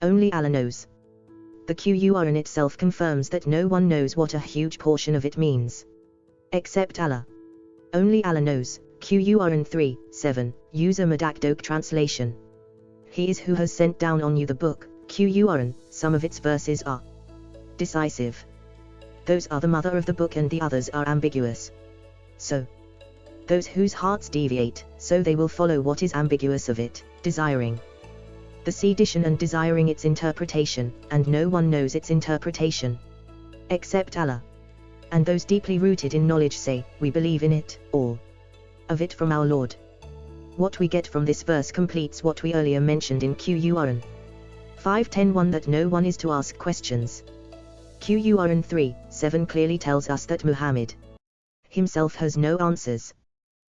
Only Allah knows. The Qur'an itself confirms that no one knows what a huge portion of it means. Except Allah. Only Allah knows. Qur'an 3, 7, Usama Dakdok translation. He is who has sent down on you the book, Qur'an, some of its verses are decisive. Those are the mother of the book and the others are ambiguous. So, those whose hearts deviate, so they will follow what is ambiguous of it, desiring the sedition and desiring its interpretation, and no one knows its interpretation. Except Allah. And those deeply rooted in knowledge say, we believe in it, all of it from our Lord. What we get from this verse completes what we earlier mentioned in Qur'an 5.10.1 that no one is to ask questions. Qur'an 3, 7 clearly tells us that Muhammad himself has no answers.